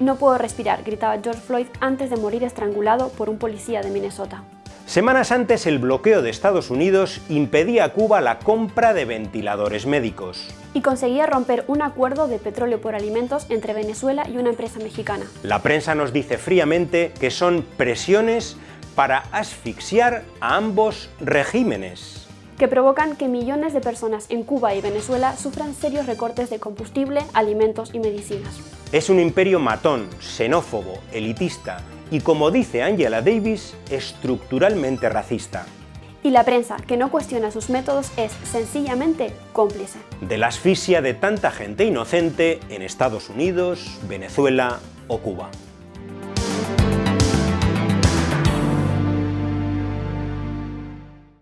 No puedo respirar, gritaba George Floyd antes de morir estrangulado por un policía de Minnesota. Semanas antes, el bloqueo de Estados Unidos impedía a Cuba la compra de ventiladores médicos. Y conseguía romper un acuerdo de petróleo por alimentos entre Venezuela y una empresa mexicana. La prensa nos dice fríamente que son presiones para asfixiar a ambos regímenes que provocan que millones de personas en Cuba y Venezuela sufran serios recortes de combustible, alimentos y medicinas. Es un imperio matón, xenófobo, elitista y, como dice Angela Davis, estructuralmente racista. Y la prensa, que no cuestiona sus métodos, es sencillamente cómplice. De la asfixia de tanta gente inocente en Estados Unidos, Venezuela o Cuba.